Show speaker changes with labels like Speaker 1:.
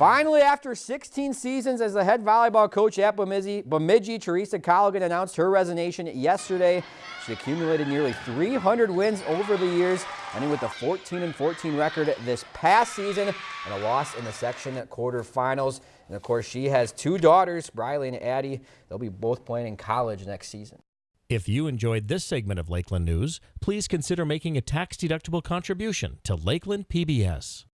Speaker 1: Finally, after 16 seasons as the head volleyball coach at Bemidji, Bemidji, Teresa Colligan announced her resignation yesterday. She accumulated nearly 300 wins over the years, ending with a 14-14 record this past season and a loss in the section quarterfinals. And of course, she has two daughters, Briley and Addie. They'll be both playing in college next season.
Speaker 2: If you enjoyed this segment of Lakeland News, please consider making a tax-deductible contribution to Lakeland PBS.